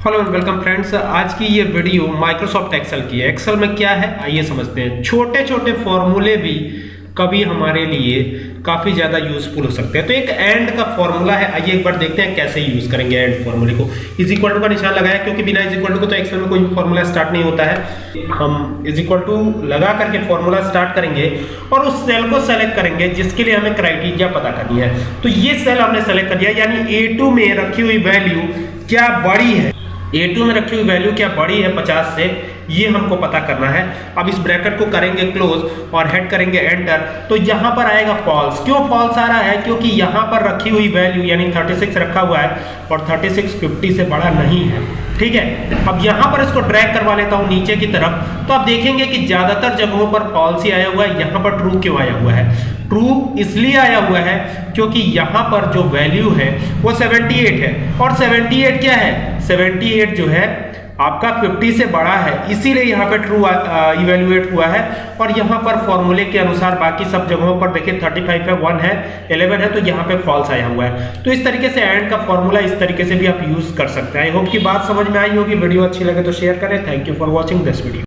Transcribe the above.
Hello and welcome friends आज की ये वीडियो माइक्रोसॉफ्ट एक्सेल की है। एक्सेल में क्या है? आइए समझते हैं। छोटे छोटे फॉर्मूले भी कभी हमारे लिए काफ़ी ज़्यादा यूजफुल हो सकते हैं। तो एक एंड का फॉर्मूला है। आइए एक बार देखते हैं कैसे यूज़ करेंगे एंड फॉर्मूले को। इज़ इक्वल टू का निशान लगाया क्योंकि बिना इज़ इक्वल टू को तो एक्सेल में कोई फॉर्मूला स्टार्ट नहीं होता है। हम इज़ इक्वल टू लगा करके फॉर्मूला स्टार्ट करेंगे और उस सेल को सेलेक्ट करेंगे, जिसके लिए हमें क्राइटेरिया पता करनी है। तो ये सेल हमने सेलेक्ट कर दिया, यानी ए में रखी हुई वैल्यू क्या बड़ी है? A2 में रखी हुई वैल्यू क्या बड़ी है 50 से? ये हमको पता करना है। अब इस ब्रैकेट को करेंगे क्लोज और हेड करेंगे एंटर तो यहाँ पर आएगा फॉल्स क्यों फॉल्स आ रहा है? क्योंकि यहाँ पर रखी हुई वैल्यू यानी 36 रखा हुआ है और 36 50 से बड़ा नहीं है। ठीक है? अब यहाँ पर इसको ड्रैग करवा लेता हूँ नीचे की तरफ़। तो आप देखेंगे कि ज़्यादातर जगहों पर फॉल्स ही आया हुआ है। यहाँ पर ट्रू क्यों आया हुआ है? ट्रू इसलिए आया हुआ है क्योंकि यहाँ पर जो वैल्यू है वो 78 है। और 78 क्या है? 78 जो है, आपका 50 से बड़ा है। इसीलिए यहाँ पे ट्रू इवेल्युएट हुआ है। और यहाँ पर फॉर्मूले के अनुसार बाकी सब जगहों पर देखिए 35 है 1 है 11 है तो यहाँ पे फॉल्स आया हुआ है। तो इस तरीके से एंड का फॉर्मूला इस तरीके से भी आप यूज़ कर सकते हैं। आई होप की बात समझ में आई होगी। वीडियो अच्छी लगे तो शेयर करें। Thank you for watching this video